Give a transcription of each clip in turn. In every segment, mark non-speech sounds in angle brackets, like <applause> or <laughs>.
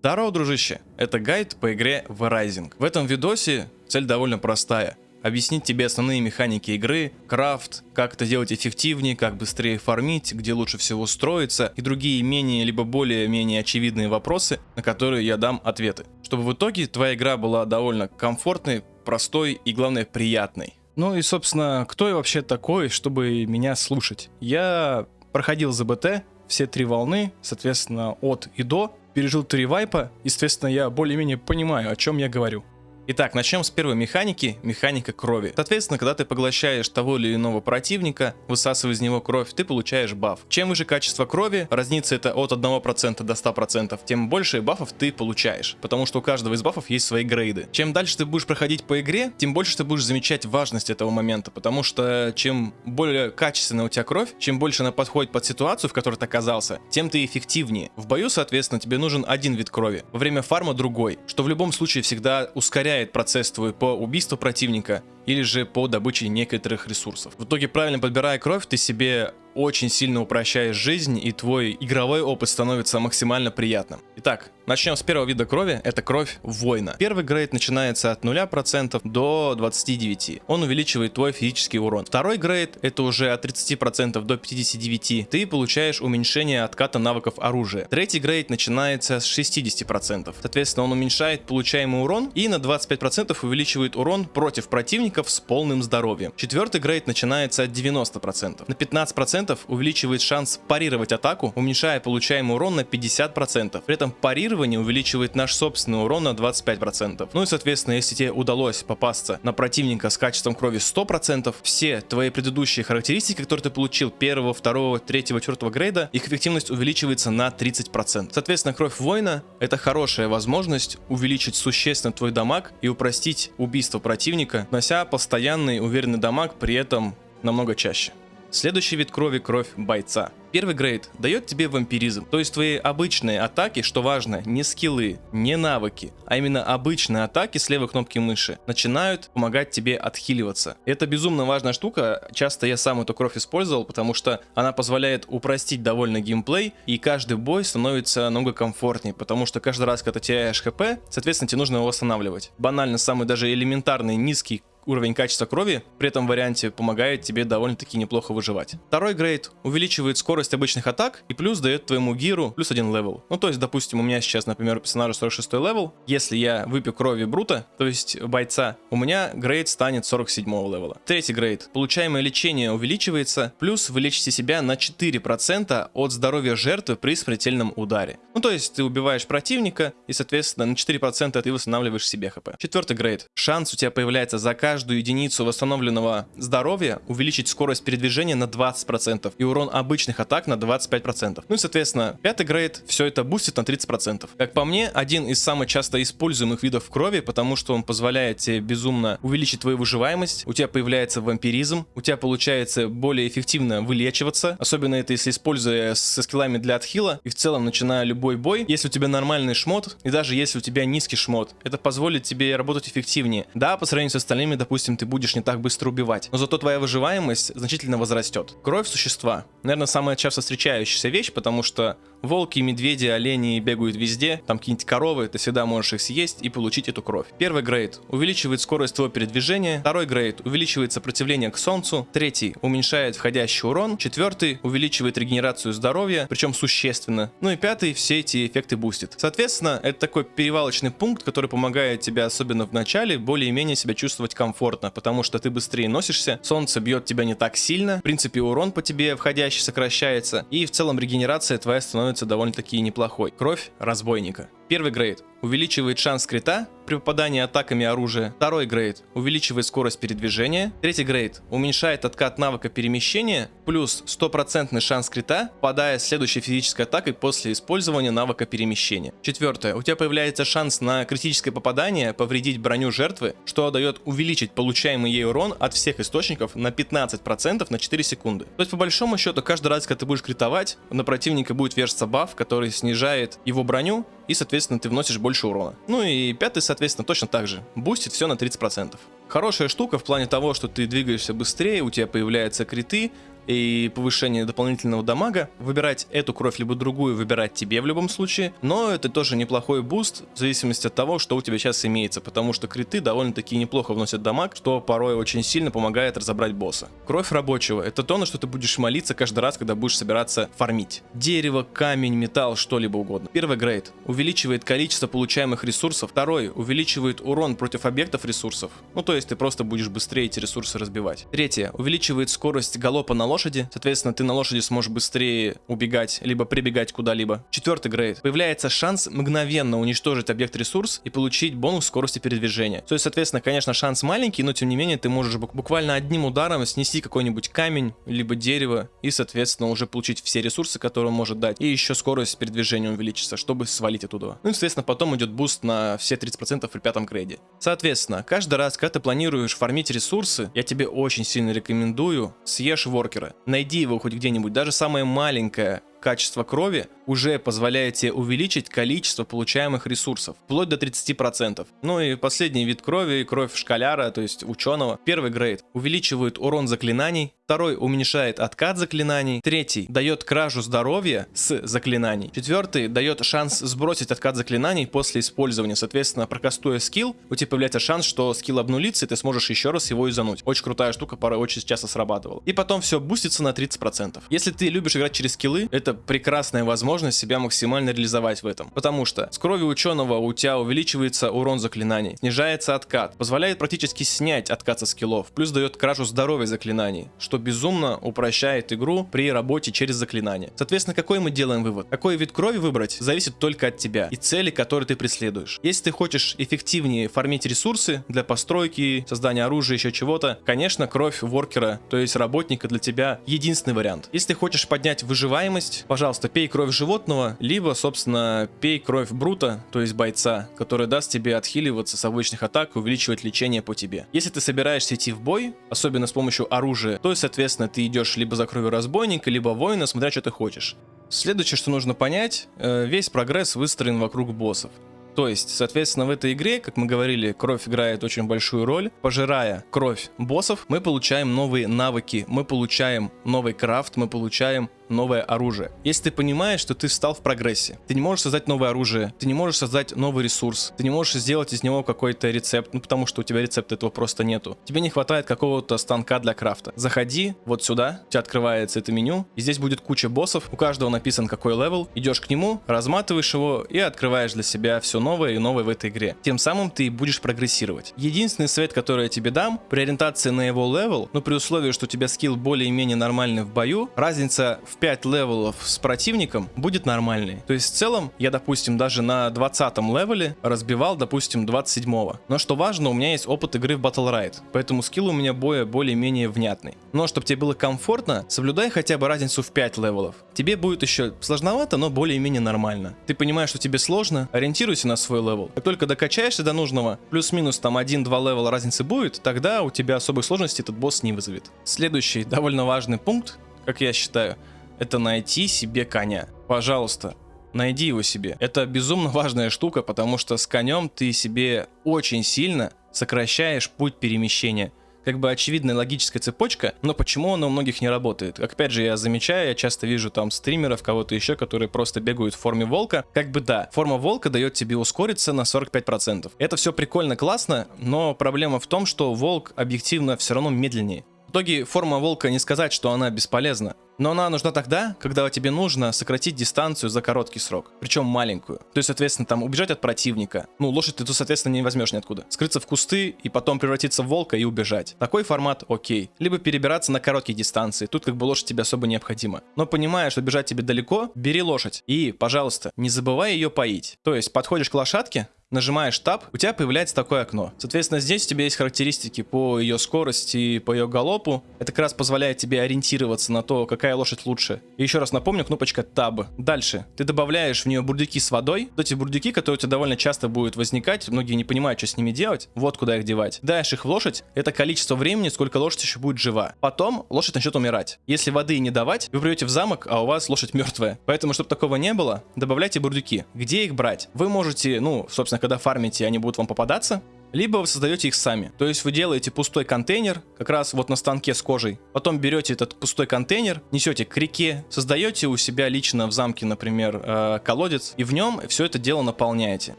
Здорово, дружище! Это гайд по игре The Rising. В этом видосе цель довольно простая. Объяснить тебе основные механики игры, крафт, как это делать эффективнее, как быстрее фармить, где лучше всего строиться и другие менее либо более-менее очевидные вопросы, на которые я дам ответы. Чтобы в итоге твоя игра была довольно комфортной, простой и главное приятной. Ну и собственно, кто я вообще такой, чтобы меня слушать? Я проходил ЗБТ, все три волны, соответственно, от и до, пережил три вайпа, естественно, я более-менее понимаю, о чем я говорю. Итак, начнем с первой механики, механика крови. Соответственно, когда ты поглощаешь того или иного противника, высасывая из него кровь, ты получаешь баф. Чем выше качество крови, разница это от 1% до 100%, тем больше бафов ты получаешь, потому что у каждого из бафов есть свои грейды. Чем дальше ты будешь проходить по игре, тем больше ты будешь замечать важность этого момента, потому что чем более качественная у тебя кровь, чем больше она подходит под ситуацию, в которой ты оказался, тем ты эффективнее. В бою, соответственно, тебе нужен один вид крови, во время фарма другой, что в любом случае всегда ускоряет ускоряет процесс твой по убийству противника или же по добыче некоторых ресурсов. В итоге, правильно подбирая кровь, ты себе очень сильно упрощаешь жизнь, и твой игровой опыт становится максимально приятным. Итак, начнем с первого вида крови, это кровь воина. Первый грейд начинается от 0% до 29%. Он увеличивает твой физический урон. Второй грейд, это уже от 30% до 59%. Ты получаешь уменьшение отката навыков оружия. Третий грейд начинается с 60%. Соответственно, он уменьшает получаемый урон и на 25% увеличивает урон против противников с полным здоровьем. Четвертый грейд начинается от 90%. На 15% 50% увеличивает шанс парировать атаку, уменьшая получаемый урон на 50%. При этом парирование увеличивает наш собственный урон на 25%. Ну и соответственно, если тебе удалось попасться на противника с качеством крови 100%, все твои предыдущие характеристики, которые ты получил первого, второго, третьего, четвертого грейда, их эффективность увеличивается на 30%. Соответственно, кровь воина это хорошая возможность увеличить существенно твой дамаг и упростить убийство противника, нося постоянный уверенный дамаг при этом намного чаще. Следующий вид крови – кровь бойца. Первый грейд дает тебе вампиризм, то есть твои обычные атаки, что важно, не скиллы, не навыки, а именно обычные атаки с левой кнопки мыши начинают помогать тебе отхиливаться. Это безумно важная штука, часто я сам эту кровь использовал, потому что она позволяет упростить довольно геймплей, и каждый бой становится намного комфортнее, потому что каждый раз, когда теряешь хп, соответственно тебе нужно его восстанавливать. Банально, самый даже элементарный низкий уровень качества крови при этом варианте помогает тебе довольно-таки неплохо выживать. Второй грейд увеличивает скорость обычных атак и плюс дает твоему gear у плюс один level. Ну то есть, допустим, у меня сейчас, например, персонажа 46 level, если я выпью крови Брута, то есть бойца, у меня грейд станет 47 level а. Третий грейд. Получаемое лечение увеличивается, плюс вы лечите себя на 4% от здоровья жертвы при смертельном ударе. Ну то есть, ты убиваешь противника и, соответственно, на 4% ты восстанавливаешь себе хп. Четвертый грейд. Шанс у тебя появляется за каждый каждую единицу восстановленного здоровья увеличить скорость передвижения на 20% и урон обычных атак на 25%. Ну и соответственно, пятый грейд все это бустит на 30%. Как по мне, один из самых часто используемых видов крови, потому что он позволяет тебе безумно увеличить твою выживаемость, у тебя появляется вампиризм, у тебя получается более эффективно вылечиваться, особенно это если используя со скиллами для отхила и в целом начиная любой бой, если у тебя нормальный шмот и даже если у тебя низкий шмот, это позволит тебе работать эффективнее. Да, по сравнению с остальными, допустим, ты будешь не так быстро убивать. Но зато твоя выживаемость значительно возрастет. Кровь существа. Наверное, самая часто встречающаяся вещь, потому что Волки, медведи, олени бегают везде, там какие-нибудь коровы, ты всегда можешь их съесть и получить эту кровь. Первый грейд увеличивает скорость твоего передвижения, второй грейд увеличивает сопротивление к солнцу, третий уменьшает входящий урон, четвертый увеличивает регенерацию здоровья, причем существенно, ну и пятый все эти эффекты бустит. Соответственно, это такой перевалочный пункт, который помогает тебе, особенно в начале, более-менее себя чувствовать комфортно, потому что ты быстрее носишься, солнце бьет тебя не так сильно, в принципе урон по тебе входящий сокращается, и в целом регенерация твоя становится становится довольно-таки неплохой. Кровь разбойника. Первый грейд увеличивает шанс крита при попадании атаками оружия. Второй грейд увеличивает скорость передвижения. Третий грейд уменьшает откат навыка перемещения, плюс стопроцентный шанс крита, попадая следующей физической атакой после использования навыка перемещения. Четвертое. У тебя появляется шанс на критическое попадание повредить броню жертвы, что дает увеличить получаемый ей урон от всех источников на 15% на 4 секунды. То есть по большому счету каждый раз, когда ты будешь критовать, на противника будет вешаться баф, который снижает его броню и соответственно ты вносишь больше урона. Ну и пятый, соответственно, точно так же. Бустит все на 30%. Хорошая штука в плане того, что ты двигаешься быстрее, у тебя появляются криты, и повышение дополнительного дамага. Выбирать эту кровь либо другую выбирать тебе в любом случае, но это тоже неплохой буст в зависимости от того, что у тебя сейчас имеется, потому что криты довольно-таки неплохо вносят дамаг, что порой очень сильно помогает разобрать босса. Кровь рабочего — это то, на что ты будешь молиться каждый раз, когда будешь собираться фармить. Дерево, камень, металл, что-либо угодно. Первый грейд увеличивает количество получаемых ресурсов. Второй увеличивает урон против объектов ресурсов. Ну то есть ты просто будешь быстрее эти ресурсы разбивать. Третье увеличивает скорость галопа на лошади. Соответственно, ты на лошади сможешь быстрее убегать, либо прибегать куда-либо. Четвертый грейд. Появляется шанс мгновенно уничтожить объект ресурс и получить бонус скорости передвижения. То есть, соответственно, конечно, шанс маленький, но тем не менее ты можешь буквально одним ударом снести какой-нибудь камень, либо дерево и, соответственно, уже получить все ресурсы, которые он может дать. И еще скорость передвижения увеличится, чтобы свалить оттуда. Ну и, соответственно, потом идет буст на все 30% при пятом грейде. Соответственно, каждый раз, когда ты планируешь фармить ресурсы, я тебе очень сильно рекомендую съешь worker а. Найди его хоть где-нибудь, даже самое маленькое качество крови уже позволяет тебе увеличить количество получаемых ресурсов, вплоть до 30%. Ну и последний вид крови, кровь scholar а, то есть ученого. Первый грейд увеличивает урон заклинаний, второй уменьшает откат заклинаний, третий дает кражу здоровья с заклинаний, четвертый дает шанс сбросить откат заклинаний после использования, соответственно, прокастуя скилл, у тебя появляется шанс, что скилл обнулится, и ты сможешь еще раз его изануть. Очень крутая штука, порой очень часто срабатывала. И потом все бустится на 30%. Если ты любишь играть через скиллы, это прекрасная возможность себя максимально реализовать в этом. Потому что с крови ученого у тебя увеличивается урон заклинаний, снижается откат, позволяет практически снять откат со скиллов, плюс дает кражу здоровья заклинаний, что безумно упрощает игру при работе через заклинания. Соответственно, какой мы делаем вывод? Какой вид крови выбрать, зависит только от тебя и цели, которые ты преследуешь. Если ты хочешь эффективнее фармить ресурсы для постройки, создания оружия, еще чего-то, конечно, кровь воркера, то есть работника для тебя единственный вариант. Если ты хочешь поднять выживаемость, пожалуйста, пей кровь животного, либо, собственно, пей кровь брута, то есть бойца, который даст тебе отхиливаться с обычных атак и увеличивать лечение по тебе. Если ты собираешься идти в бой, особенно с помощью оружия, то, соответственно, ты идешь либо за кровью разбойника, либо воина, смотря что ты хочешь. Следующее, что нужно понять, э, весь прогресс выстроен вокруг боссов. То есть, соответственно, в этой игре, как мы говорили, кровь играет очень большую роль. Пожирая кровь боссов, мы получаем новые навыки, мы получаем новый крафт, мы получаем новое оружие. Если ты понимаешь, что ты стал в прогрессе, ты не можешь создать новое оружие, ты не можешь создать новый ресурс, ты не можешь сделать из него какой-то рецепт, ну потому что у тебя рецепта этого просто нету. Тебе не хватает какого-то станка для крафта. Заходи вот сюда, у тебя открывается это меню, и здесь будет куча боссов, у каждого написан какой левел, идешь к нему, разматываешь его и открываешь для себя все новое и новое в этой игре. Тем самым ты будешь прогрессировать. Единственный совет, который я тебе дам, при ориентации на его левел, но при условии, что у тебя скилл более-менее нормальный в бою, разница в 5 левелов с противником будет нормальный. То есть в целом я, допустим, даже на 20 левеле разбивал, допустим, 27 -го. Но что важно, у меня есть опыт игры в Battlerite, поэтому скилл у меня боя более-менее внятный. Но чтобы тебе было комфортно, соблюдай хотя бы разницу в 5 левелов. Тебе будет еще сложновато, но более-менее нормально. Ты понимаешь, что тебе сложно, ориентируйся на свой левел. Как только докачаешься до нужного, плюс-минус там 1-2 левела разницы будет, тогда у тебя особой сложности этот босс не вызовет. Следующий довольно важный пункт, как я считаю, это найти себе коня. Пожалуйста, найди его себе. Это безумно важная штука, потому что с конем ты себе очень сильно сокращаешь путь перемещения. Как бы очевидная логическая цепочка, но почему она у многих не работает? Опять же, я замечаю, я часто вижу там стримеров, кого-то еще, которые просто бегают в форме волка. Как бы да, форма волка дает тебе ускориться на 45%. Это все прикольно, классно, но проблема в том, что волк объективно все равно медленнее. В итоге форма волка не сказать, что она бесполезна. Но она нужна тогда, когда тебе нужно сократить дистанцию за короткий срок, причем маленькую. То есть, соответственно, там убежать от противника. Ну, лошадь ты тут, соответственно, не возьмешь ниоткуда. Скрыться в кусты и потом превратиться в волка и убежать. Такой формат окей. Либо перебираться на короткие дистанции. Тут как бы лошадь тебе особо необходима. Но понимая, что бежать тебе далеко, бери лошадь. И, пожалуйста, не забывай ее поить. То есть, подходишь к лошадке, нажимаешь Tab, у тебя появляется такое окно. Соответственно, здесь у тебя есть характеристики по ее скорости, по ее галопу. Это как раз позволяет тебе ориентироваться на то, какая лошадь лучше. И еще раз напомню, кнопочка Tab. Дальше. Ты добавляешь в нее бурдюки с водой. Вот эти бурдюки, которые у тебя довольно часто будут возникать, многие не понимают, что с ними делать. Вот куда их девать. Даешь их в лошадь, это количество времени, сколько лошадь еще будет жива. Потом лошадь начнет умирать. Если воды не давать, вы придете в замок, а у вас лошадь мертвая. Поэтому, чтобы такого не было, добавляйте бурдюки. Где их брать? Вы можете, ну, собственно, когда фармите, они будут вам попадаться. либо вы создаете их сами. То есть вы делаете пустой контейнер, как раз вот на станке с кожей, потом берете этот пустой контейнер, несете к реке, создаете у себя лично в замке, например, э, колодец, и в нем все это дело наполняете.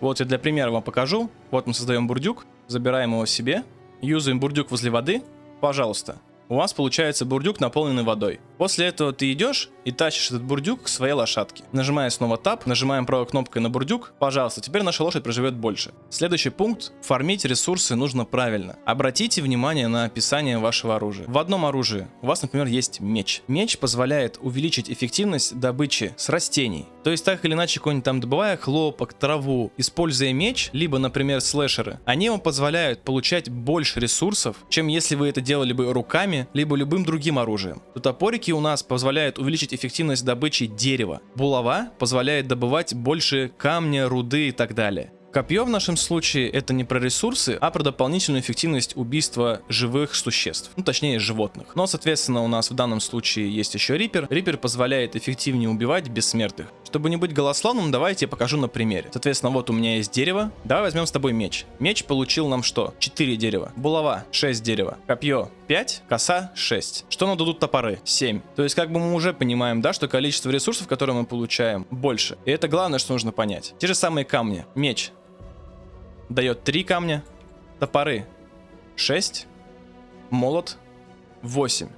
Вот я для примера вам покажу. Вот мы создаем бурдюк, забираем его себе, юзаем бурдюк возле воды, пожалуйста. У вас получается бурдюк, наполненный водой. После этого ты идешь и тащишь этот бурдюк к своей лошадке. Нажимая снова Tab, нажимаем правой кнопкой на бурдюк. Пожалуйста, теперь наша лошадь проживет больше. Следующий пункт. Фармить ресурсы нужно правильно. Обратите внимание на описание вашего оружия. В одном оружии у вас, например, есть меч. Меч позволяет увеличить эффективность добычи с растений. То есть так или иначе, какой-нибудь там добывая хлопок, траву, используя меч, либо, например, слэшеры, они вам позволяют получать больше ресурсов, чем если вы это делали бы руками, либо любым другим оружием. То топорики у нас позволяют увеличить эффективность добычи дерева. Булава позволяет добывать больше камня, руды и так далее. Копье в нашем случае это не про ресурсы, а про дополнительную эффективность убийства живых существ, ну точнее животных. Но соответственно у нас в данном случае есть еще Рипер. Рипер позволяет эффективнее убивать бессмертных. Чтобы не быть голословным, давайте я покажу на примере. Соответственно, вот у меня есть дерево. Давай возьмем с тобой меч. Меч получил нам что? 4 дерева. Булава 6 дерева. Копье 5, коса 6. Что нам дадут топоры? 7. То есть как бы мы уже понимаем, да, что количество ресурсов, которые мы получаем, больше. И это главное, что нужно понять. Те же самые камни. Меч дает 3 камня. Топоры 6. Молот 8.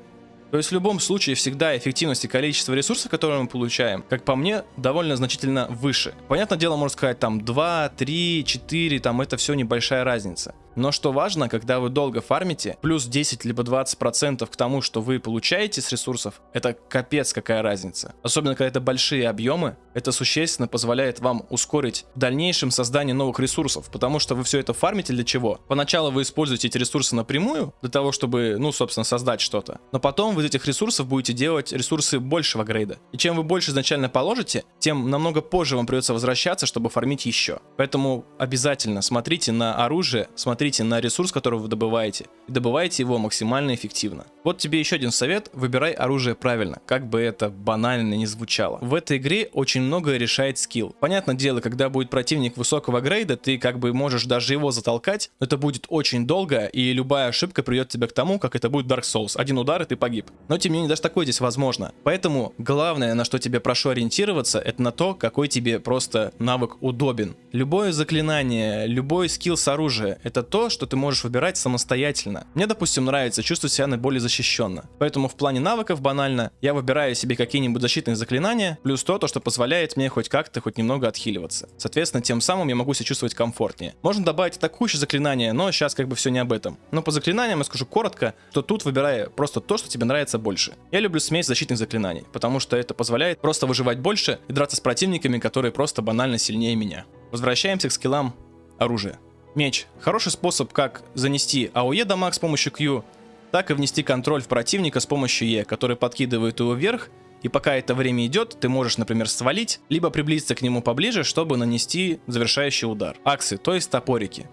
То есть в любом случае всегда эффективность и количество ресурсов, которые мы получаем, как по мне, довольно значительно выше. Понятное дело, можно сказать там 2, 3, 4, там это все небольшая разница. Но что важно, когда вы долго фармите, плюс 10 либо 20% к тому, что вы получаете с ресурсов, это капец какая разница. Особенно, когда это большие объемы, это существенно позволяет вам ускорить в дальнейшем создание новых ресурсов, потому что вы все это фармите для чего? Поначалу вы используете эти ресурсы напрямую, для того, чтобы, ну, собственно, создать что-то. Но потом вы из этих ресурсов будете делать ресурсы большего грейда. И чем вы больше изначально положите, тем намного позже вам придется возвращаться, чтобы фармить еще. Поэтому обязательно смотрите на оружие, смотрите смотрите на ресурс, который вы добываете, и добывайте его максимально эффективно. Вот тебе еще один совет, выбирай оружие правильно, как бы это банально не звучало. В этой игре очень многое решает скилл. Понятное дело, когда будет противник высокого грейда, ты как бы можешь даже его затолкать, но это будет очень долго, и любая ошибка придет тебя к тому, как это будет Dark Souls. Один удар, и ты погиб. Но тем не менее, даже такое здесь возможно. Поэтому главное, на что тебе прошу ориентироваться, это на то, какой тебе просто навык удобен. Любое заклинание, любой скилл с оружия, это то, то, что ты можешь выбирать самостоятельно. Мне, допустим, нравится чувствовать себя наиболее защищенно. Поэтому в плане навыков банально я выбираю себе какие-нибудь защитные заклинания, плюс то, то, что позволяет мне хоть как-то, хоть немного отхиливаться. Соответственно, тем самым я могу себя чувствовать комфортнее. Можно добавить атакующие заклинания, но сейчас как бы все не об этом. Но по заклинаниям я скажу коротко, то тут выбирай просто то, что тебе нравится больше. Я люблю смесь защитных заклинаний, потому что это позволяет просто выживать больше и драться с противниками, которые просто банально сильнее меня. Возвращаемся к скиллам оружия. Меч. Хороший способ как занести АОЕ дамаг с помощью Q, так и внести контроль в противника с помощью Е, который подкидывает его вверх, и пока это время идет, ты можешь, например, свалить, либо приблизиться к нему поближе, чтобы нанести завершающий удар. Аксы, то есть топорики.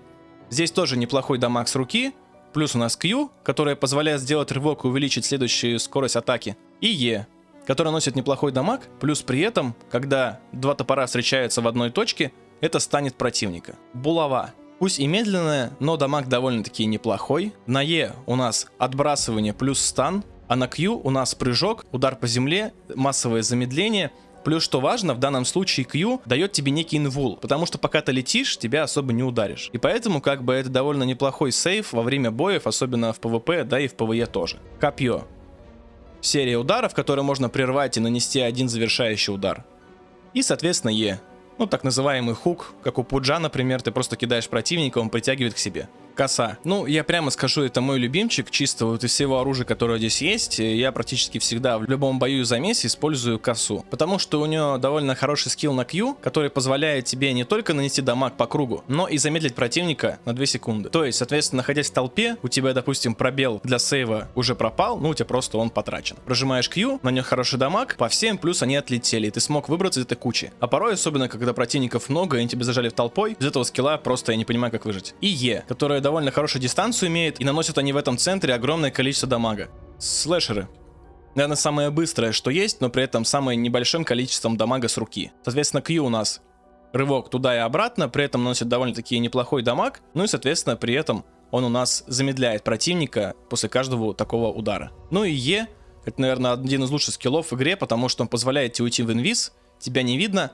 Здесь тоже неплохой дамаг с руки, плюс у нас Q, которая позволяет сделать рывок и увеличить следующую скорость атаки, и Е, которая носит неплохой дамаг, плюс при этом, когда два топора встречаются в одной точке, это станет противника. Булава. Пусть и медленная, но дамаг довольно-таки неплохой. На Е у нас отбрасывание плюс стан, а на Q у нас прыжок, удар по земле, массовое замедление. Плюс, что важно, в данном случае Q дает тебе некий инвул, потому что пока ты летишь, тебя особо не ударишь. И поэтому как бы это довольно неплохой сейф во время боев, особенно в PvP, да и в PvE тоже. Копье. Серия ударов, которые можно прервать и нанести один завершающий удар. И, соответственно, Е ну, так называемый хук, как у Пуджа, например, ты просто кидаешь противника, он притягивает к себе коса. Ну, я прямо скажу, это мой любимчик, чисто вот из всего оружия, которое здесь есть, я практически всегда в любом бою и замесе использую косу. Потому что у нее довольно хороший скилл на Q, который позволяет тебе не только нанести дамаг по кругу, но и замедлить противника на 2 секунды. То есть, соответственно, находясь в толпе, у тебя, допустим, пробел для сейва уже пропал, ну, у тебя просто он потрачен. Прожимаешь Q, на нее хороший дамаг, по всем плюс они отлетели, и ты смог выбраться из этой кучи. А порой, особенно когда противников много, и они тебе зажали в толпой, из этого скилла просто я не понимаю, как выжить. И Е, которая довольно хорошую дистанцию имеет, и наносят они в этом центре огромное количество дамага. Слэшеры. Наверное, самое быстрое, что есть, но при этом самое небольшим количеством дамага с руки. Соответственно, Q у нас рывок туда и обратно, при этом наносит довольно-таки неплохой дамаг, ну и, соответственно, при этом он у нас замедляет противника после каждого такого удара. Ну и Е, это, наверное, один из лучших скиллов в игре, потому что он позволяет тебе уйти в инвиз, тебя не видно.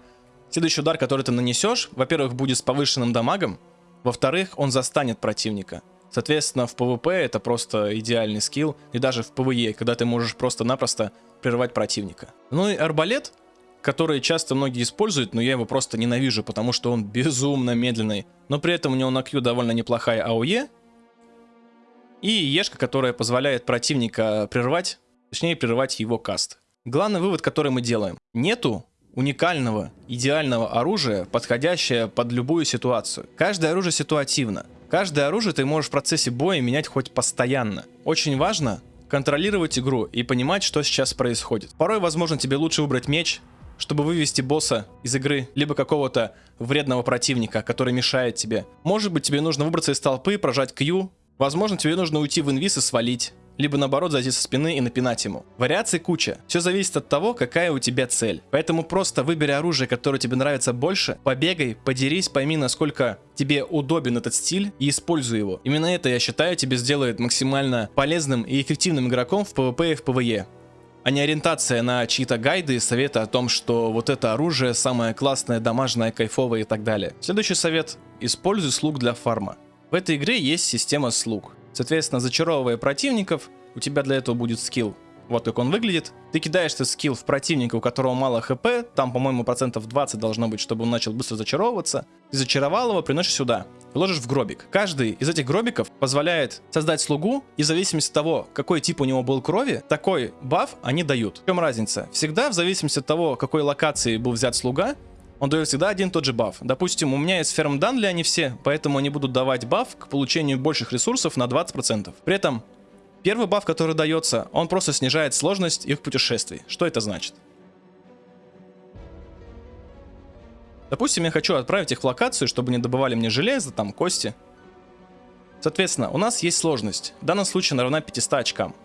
Следующий удар, который ты нанесешь, во-первых, будет с повышенным дамагом, во-вторых, он застанет противника. Соответственно, в PvP это просто идеальный скилл, и даже в PvE, когда ты можешь просто-напросто прервать противника. Ну и арбалет, который часто многие используют, но я его просто ненавижу, потому что он <laughs> безумно медленный. Но при этом у него на Q довольно неплохая АОЕ. И Ешка, которая позволяет противника прервать, точнее прервать его каст. Главный вывод, который мы делаем. Нету уникального, идеального оружия, подходящее под любую ситуацию. Каждое оружие ситуативно. Каждое оружие ты можешь в процессе боя менять хоть постоянно. Очень важно контролировать игру и понимать, что сейчас происходит. Порой, возможно, тебе лучше выбрать меч, чтобы вывести босса из игры, либо какого-то вредного противника, который мешает тебе. Может быть, тебе нужно выбраться из толпы, прожать Q. Возможно, тебе нужно уйти в инвиз и свалить либо наоборот зайти со спины и напинать ему. Вариаций куча. Все зависит от того, какая у тебя цель. Поэтому просто выбери оружие, которое тебе нравится больше, побегай, подерись, пойми, насколько тебе удобен этот стиль и используй его. Именно это, я считаю, тебе сделает максимально полезным и эффективным игроком в PvP и в PvE а не ориентация на чьи-то гайды и советы о том, что вот это оружие самое классное, дамажное, кайфовое и так далее. Следующий совет. Используй слуг для фарма. В этой игре есть система слуг. Соответственно, зачаровывая противников, у тебя для этого будет скилл. Вот как он выглядит. Ты кидаешь этот скилл в противника, у которого мало хп, там, по-моему, процентов 20 должно быть, чтобы он начал быстро зачаровываться. Ты зачаровал его, приносишь сюда, ложишь в гробик. Каждый из этих гробиков позволяет создать слугу, и в зависимости от того, какой тип у него был крови, такой баф они дают. В чем разница? Всегда в зависимости от того, какой локации был взят слуга, он дает всегда один и тот же баф. Допустим, у меня есть ферм данли они все, поэтому они будут давать баф к получению больших ресурсов на 20%. При этом первый баф, который дается, он просто снижает сложность их путешествий. Что это значит? Допустим, я хочу отправить их в локацию, чтобы не добывали мне железо, там, кости. Соответственно, у нас есть сложность. В данном случае она равна 500 очкам.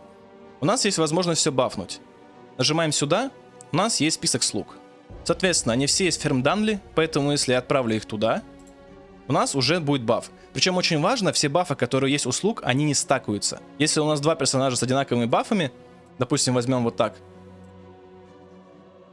У нас есть возможность все бафнуть. Нажимаем сюда, у нас есть список слуг. Соответственно, они все из ферм Данли, поэтому если я отправлю их туда, у нас уже будет баф. Причем очень важно, все бафы, которые есть у слуг, они не стакаются. Если у нас два персонажа с одинаковыми бафами, допустим, возьмем вот так,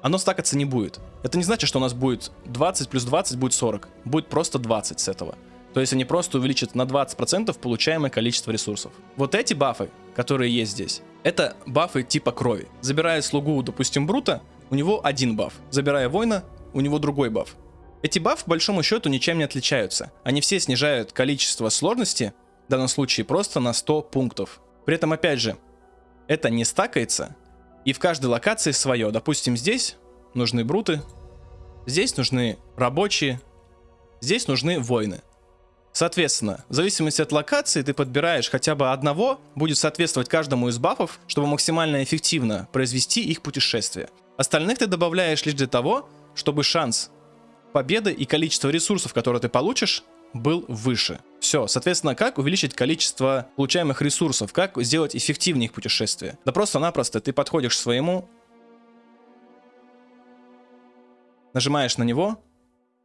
оно стакаться не будет. Это не значит, что у нас будет 20 плюс 20 будет 40. Будет просто 20 с этого. То есть они просто увеличат на 20% получаемое количество ресурсов. Вот эти бафы, которые есть здесь, это бафы типа крови. Забирая слугу, допустим, Брута, у него один баф. Забирая воина, у него другой баф. Эти бафы, по большому счету, ничем не отличаются. Они все снижают количество сложности, в данном случае просто на 100 пунктов. При этом, опять же, это не стакается, и в каждой локации свое. Допустим, здесь нужны бруты, здесь нужны рабочие, здесь нужны воины. Соответственно, в зависимости от локации ты подбираешь хотя бы одного, будет соответствовать каждому из бафов, чтобы максимально эффективно произвести их путешествие. Остальных ты добавляешь лишь для того, чтобы шанс победы и количество ресурсов, которые ты получишь, был выше. Все, соответственно, как увеличить количество получаемых ресурсов, как сделать эффективнее их путешествие? Да просто-напросто ты подходишь к своему, нажимаешь на него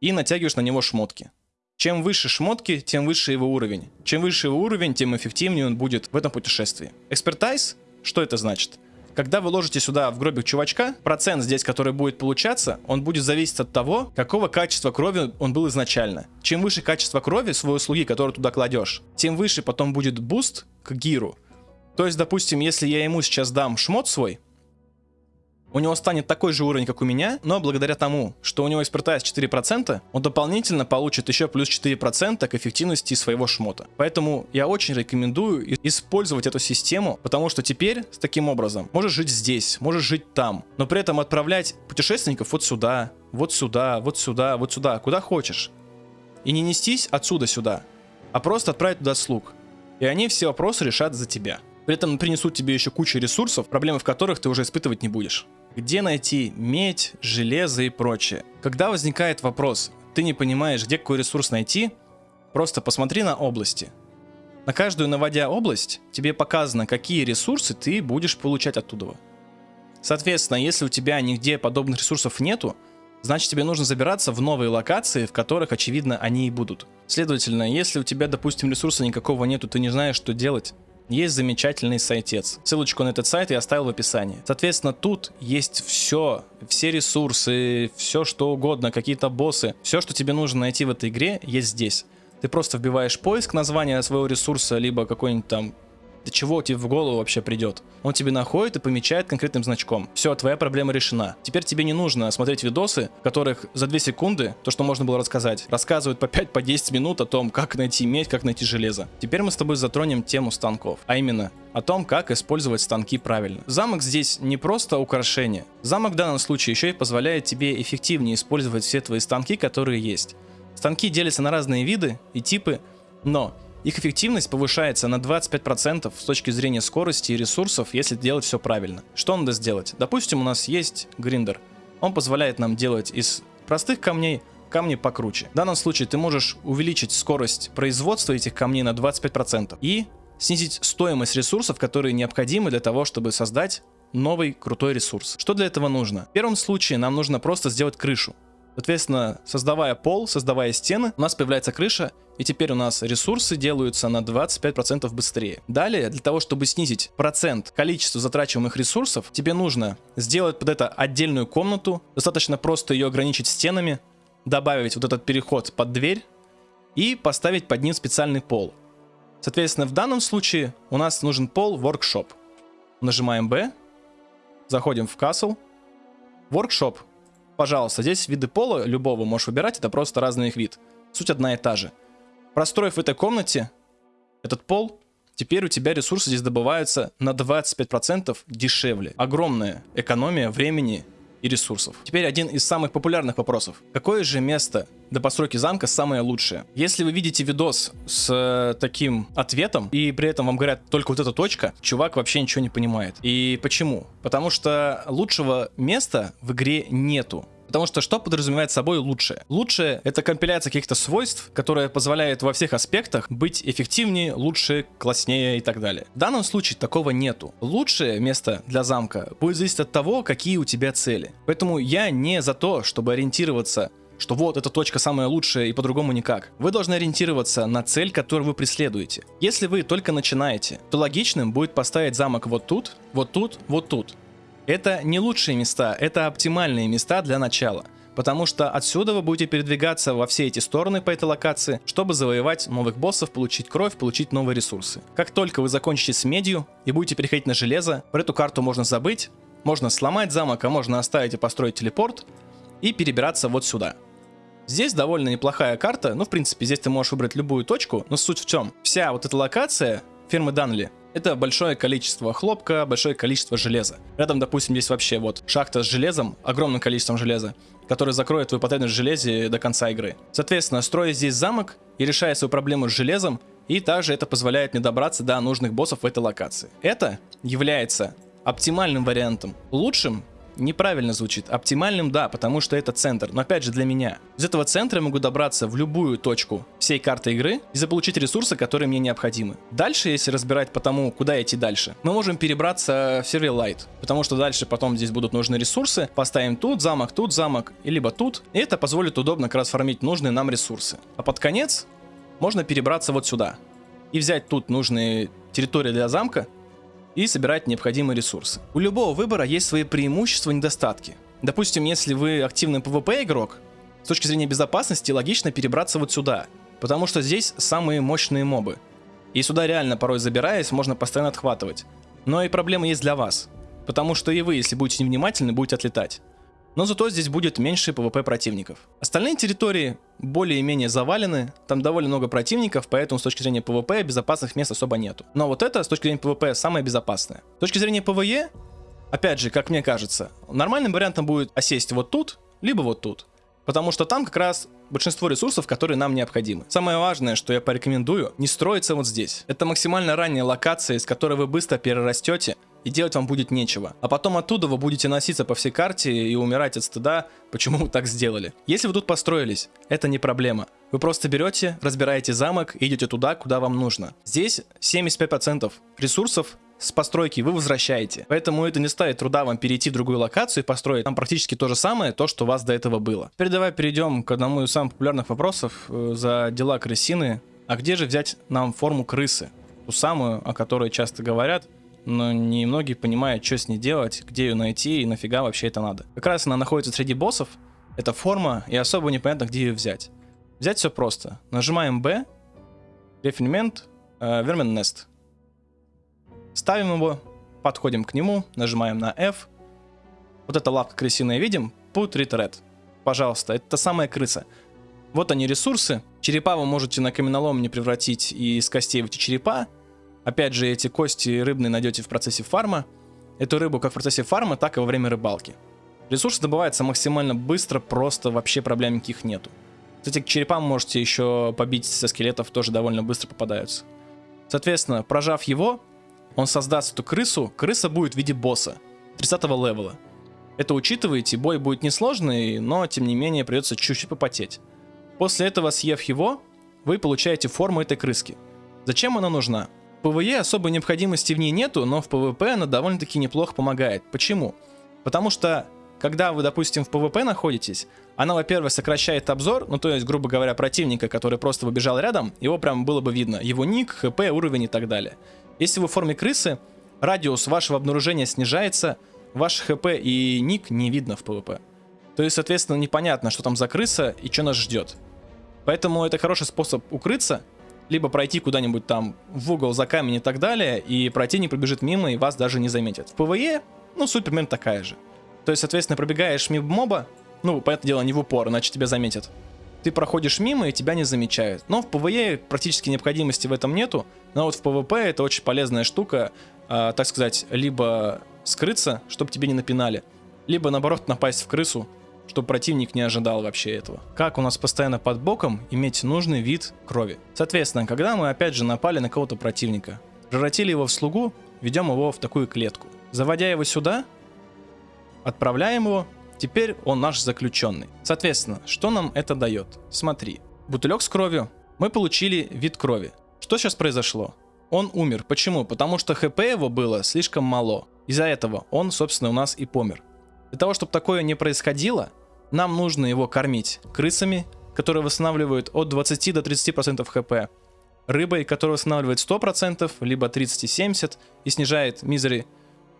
и натягиваешь на него шмотки. Чем выше шмотки, тем выше его уровень. Чем выше его уровень, тем эффективнее он будет в этом путешествии. Экспертайз, что это значит? Когда вы ложите сюда в гробик чувачка, процент здесь, который будет получаться, он будет зависеть от того, какого качества крови он был изначально. Чем выше качество крови своего слуги, которую туда кладешь, тем выше потом будет буст к гиру. То есть, допустим, если я ему сейчас дам шмот свой, у него станет такой же уровень, как у меня, но благодаря тому, что у него экспертайз 4%, он дополнительно получит еще плюс 4% к эффективности своего шмота. Поэтому я очень рекомендую использовать эту систему, потому что теперь с таким образом можешь жить здесь, можешь жить там, но при этом отправлять путешественников вот сюда, вот сюда, вот сюда, вот сюда, куда хочешь. И не нестись отсюда сюда, а просто отправить туда слуг. И они все вопросы решат за тебя. При этом принесут тебе еще кучу ресурсов, проблемы в которых ты уже испытывать не будешь. Где найти медь, железо и прочее? Когда возникает вопрос, ты не понимаешь, где какой ресурс найти, просто посмотри на области. На каждую наводя область, тебе показано, какие ресурсы ты будешь получать оттуда. Соответственно, если у тебя нигде подобных ресурсов нету, значит тебе нужно забираться в новые локации, в которых, очевидно, они и будут. Следовательно, если у тебя, допустим, ресурса никакого нету, ты не знаешь, что делать, есть замечательный сайтец. Ссылочку на этот сайт я оставил в описании. Соответственно, тут есть все, все ресурсы, все что угодно, какие-то боссы. Все, что тебе нужно найти в этой игре, есть здесь. Ты просто вбиваешь поиск названия своего ресурса, либо какой-нибудь там до чего тебе в голову вообще придет. Он тебе находит и помечает конкретным значком. Все, твоя проблема решена. Теперь тебе не нужно смотреть видосы, в которых за 2 секунды, то, что можно было рассказать, рассказывают по 5-10 по 10 минут о том, как найти медь, как найти железо. Теперь мы с тобой затронем тему станков, а именно о том, как использовать станки правильно. Замок здесь не просто украшение. Замок в данном случае еще и позволяет тебе эффективнее использовать все твои станки, которые есть. Станки делятся на разные виды и типы, но их эффективность повышается на 25% с точки зрения скорости и ресурсов, если делать все правильно. Что надо сделать? Допустим, у нас есть гриндер. Он позволяет нам делать из простых камней камни покруче. В данном случае ты можешь увеличить скорость производства этих камней на 25% и снизить стоимость ресурсов, которые необходимы для того, чтобы создать новый крутой ресурс. Что для этого нужно? В первом случае нам нужно просто сделать крышу. Соответственно, создавая пол, создавая стены, у нас появляется крыша, и теперь у нас ресурсы делаются на 25% быстрее. Далее, для того, чтобы снизить процент количества затрачиваемых ресурсов, тебе нужно сделать под это отдельную комнату, достаточно просто ее ограничить стенами, добавить вот этот переход под дверь и поставить под ним специальный пол. Соответственно, в данном случае у нас нужен пол Workshop. Нажимаем B, заходим в Castle, Workshop Пожалуйста, здесь виды пола любого можешь выбирать, это просто разный их вид. Суть одна и та же. Простроив в этой комнате этот пол, теперь у тебя ресурсы здесь добываются на 25% дешевле. Огромная экономия времени и ресурсов. Теперь один из самых популярных вопросов. Какое же место до постройки замка самое лучшее? Если вы видите видос с э, таким ответом, и при этом вам говорят только вот эта точка, чувак вообще ничего не понимает. И почему? Потому что лучшего места в игре нету. Потому что что подразумевает собой лучшее? Лучшее — это компиляция каких-то свойств, которая позволяет во всех аспектах быть эффективнее, лучше, класснее и так далее. В данном случае такого нету. Лучшее место для замка будет зависеть от того, какие у тебя цели. Поэтому я не за то, чтобы ориентироваться что вот эта точка самая лучшая и по-другому никак. Вы должны ориентироваться на цель, которую вы преследуете. Если вы только начинаете, то логичным будет поставить замок вот тут, вот тут, вот тут. Это не лучшие места, это оптимальные места для начала. Потому что отсюда вы будете передвигаться во все эти стороны по этой локации, чтобы завоевать новых боссов, получить кровь, получить новые ресурсы. Как только вы закончите с медью и будете переходить на железо, про эту карту можно забыть, можно сломать замок, а можно оставить и построить телепорт и перебираться вот сюда. Здесь довольно неплохая карта, ну в принципе здесь ты можешь выбрать любую точку, но суть в чем? Вся вот эта локация фирмы Данли это большое количество хлопка, большое количество железа. Рядом, допустим, здесь вообще вот шахта с железом, огромным количеством железа, который закроет твою потребность в железе до конца игры. Соответственно, строя здесь замок и решая свою проблему с железом, и также это позволяет мне добраться до нужных боссов в этой локации. Это является оптимальным вариантом. Лучшим неправильно звучит. Оптимальным, да, потому что это центр. Но опять же для меня. Из этого центра я могу добраться в любую точку всей карты игры и заполучить ресурсы, которые мне необходимы. Дальше, если разбирать по тому, куда идти дальше, мы можем перебраться в сервер Light. Потому что дальше потом здесь будут нужны ресурсы. Поставим тут замок, тут замок, и либо тут. И это позволит удобно как раз фармить нужные нам ресурсы. А под конец можно перебраться вот сюда. И взять тут нужные территории для замка и собирать необходимые ресурсы. У любого выбора есть свои преимущества и недостатки. Допустим, если вы активный PvP игрок, с точки зрения безопасности логично перебраться вот сюда, потому что здесь самые мощные мобы. И сюда реально порой забираясь, можно постоянно отхватывать. Но и проблема есть для вас, потому что и вы, если будете невнимательны, будете отлетать но зато здесь будет меньше PvP противников. Остальные территории более-менее завалены, там довольно много противников, поэтому с точки зрения PvP безопасных мест особо нету. Но вот это с точки зрения PvP самое безопасное. С точки зрения PvE, опять же, как мне кажется, нормальным вариантом будет осесть вот тут, либо вот тут. Потому что там как раз большинство ресурсов, которые нам необходимы. Самое важное, что я порекомендую, не строиться вот здесь. Это максимально ранняя локация, из которой вы быстро перерастете, и делать вам будет нечего. А потом оттуда вы будете носиться по всей карте и умирать от стыда, почему вы так сделали. Если вы тут построились, это не проблема. Вы просто берете, разбираете замок и идете туда, куда вам нужно. Здесь 75% ресурсов с постройки вы возвращаете. Поэтому это не стоит труда вам перейти в другую локацию и построить там практически то же самое, то, что у вас до этого было. Теперь давай перейдем к одному из самых популярных вопросов э, за дела крысины. А где же взять нам форму крысы? Ту самую, о которой часто говорят, но не многие понимают, что с ней делать, где ее найти и нафига вообще это надо. Как раз она находится среди боссов, эта форма, и особо непонятно, где ее взять. Взять все просто. Нажимаем B, рефинмент, э, Vermin Nest. Ставим его, подходим к нему, нажимаем на F. Вот эта лапка крысиная видим, put red. Пожалуйста, это та самая крыса. Вот они ресурсы. Черепа вы можете на каменолом не превратить и из костей в эти черепа. Опять же, эти кости рыбные найдете в процессе фарма. Эту рыбу как в процессе фарма, так и во время рыбалки. Ресурсы добываются максимально быстро, просто вообще проблем никаких нету. Кстати, к черепам можете еще побить со скелетов, тоже довольно быстро попадаются. Соответственно, прожав его, он создаст эту крысу, крыса будет в виде босса, 30 левела. Это учитываете, бой будет несложный, но тем не менее придется чуть-чуть попотеть. После этого, съев его, вы получаете форму этой крыски. Зачем она нужна? PvE особой необходимости в ней нету, но в PvP она довольно-таки неплохо помогает. Почему? Потому что, когда вы, допустим, в PvP находитесь, она, во-первых, сокращает обзор, ну то есть, грубо говоря, противника, который просто выбежал рядом, его прям было бы видно, его ник, хп, уровень и так далее. Если вы в форме крысы, радиус вашего обнаружения снижается, ваш хп и ник не видно в PvP. То есть, соответственно, непонятно, что там за крыса и что нас ждет. Поэтому это хороший способ укрыться, либо пройти куда-нибудь там в угол за камень и так далее, и противник пробежит мимо и вас даже не заметит. В PvE, ну, суть примерно такая же. То есть, соответственно, пробегаешь мимо моба, ну, понятное дело, не в упор, иначе тебя заметят. Ты проходишь мимо и тебя не замечают. Но в PvE практически необходимости в этом нету, но вот в PvP это очень полезная штука, э, так сказать, либо скрыться, чтобы тебе не напинали, либо наоборот напасть в крысу, чтобы противник не ожидал вообще этого. Как у нас постоянно под боком иметь нужный вид крови. Соответственно, когда мы опять же напали на кого-то противника, превратили его в слугу, ведем его в такую клетку. Заводя его сюда, отправляем его, теперь он наш заключенный. Соответственно, что нам это дает? Смотри, бутылек с кровью, мы получили вид крови. Что сейчас произошло? Он умер. Почему? Потому что хп его было слишком мало. Из-за этого он, собственно, у нас и помер. Для того, чтобы такое не происходило, нам нужно его кормить крысами, которые восстанавливают от 20 до 30% хп, рыбой, которая восстанавливает 100%, либо 30 и 70 и снижает мизери,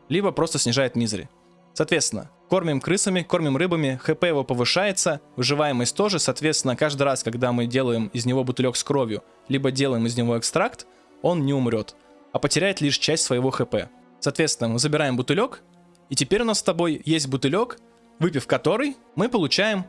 либо просто снижает мизери. Соответственно, кормим крысами, кормим рыбами, хп его повышается, выживаемость тоже, соответственно, каждый раз, когда мы делаем из него бутылек с кровью, либо делаем из него экстракт, он не умрет, а потеряет лишь часть своего хп. Соответственно, мы забираем бутылек, и теперь у нас с тобой есть бутылек, выпив который, мы получаем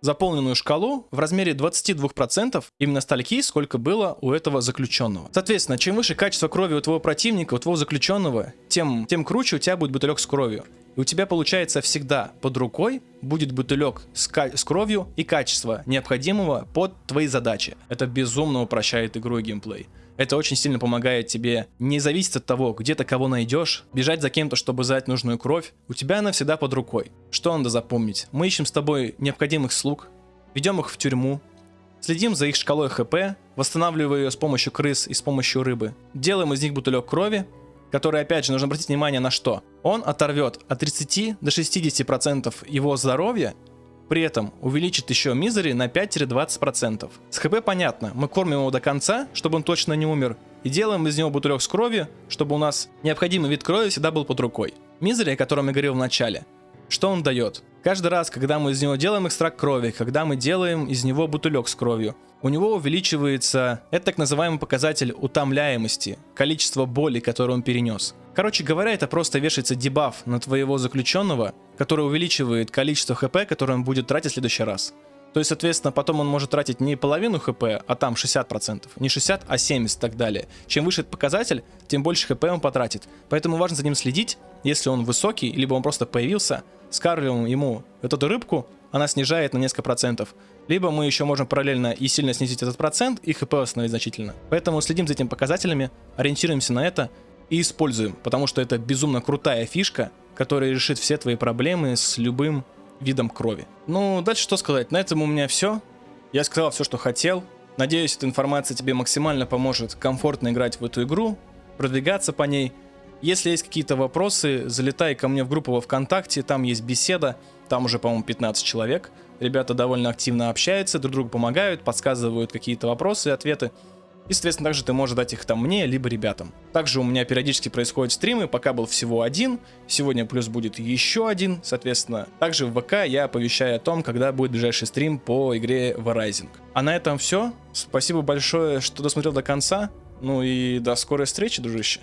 заполненную шкалу в размере 22% именно стальки, сколько было у этого заключенного. Соответственно, чем выше качество крови у твоего противника, у твоего заключенного, тем, тем круче у тебя будет бутылек с кровью. И у тебя получается всегда под рукой будет бутылек с, с кровью и качество необходимого под твои задачи. Это безумно упрощает игру и геймплей. Это очень сильно помогает тебе не зависеть от того, где ты кого найдешь, бежать за кем-то, чтобы взять нужную кровь. У тебя она всегда под рукой. Что надо запомнить? Мы ищем с тобой необходимых слуг, ведем их в тюрьму, следим за их шкалой хп, восстанавливая ее с помощью крыс и с помощью рыбы, делаем из них бутылек крови, который, опять же, нужно обратить внимание на что? Он оторвет от 30 до 60% его здоровья при этом увеличит еще мизери на 5-20%. С хп понятно, мы кормим его до конца, чтобы он точно не умер, и делаем из него бутылек с кровью, чтобы у нас необходимый вид крови всегда был под рукой. Мизери, о котором я говорил в начале, что он дает? Каждый раз, когда мы из него делаем экстракт крови, когда мы делаем из него бутылек с кровью, у него увеличивается, это так называемый показатель утомляемости, количество боли, которое он перенес. Короче говоря, это просто вешается дебаф на твоего заключенного, который увеличивает количество хп, которое он будет тратить в следующий раз. То есть, соответственно, потом он может тратить не половину хп, а там 60%. Не 60, а 70 и так далее. Чем выше этот показатель, тем больше хп он потратит. Поэтому важно за ним следить. Если он высокий, либо он просто появился, скармливаем ему вот эту рыбку, она снижает на несколько процентов. Либо мы еще можем параллельно и сильно снизить этот процент, и хп восстановить значительно. Поэтому следим за этими показателями, ориентируемся на это и используем, потому что это безумно крутая фишка, которая решит все твои проблемы с любым видом крови. Ну, дальше что сказать? На этом у меня все. Я сказал все, что хотел. Надеюсь, эта информация тебе максимально поможет комфортно играть в эту игру. продвигаться по ней. Если есть какие-то вопросы, залетай ко мне в группу во ВКонтакте, там есть беседа, там уже, по-моему, 15 человек. Ребята довольно активно общаются, друг другу помогают, подсказывают какие-то вопросы и ответы. И, соответственно, также ты можешь дать их там мне, либо ребятам. Также у меня периодически происходят стримы, пока был всего один. Сегодня плюс будет еще один, соответственно. Также в ВК я оповещаю о том, когда будет ближайший стрим по игре Verizon. А на этом все. Спасибо большое, что досмотрел до конца. Ну и до скорой встречи, дружище.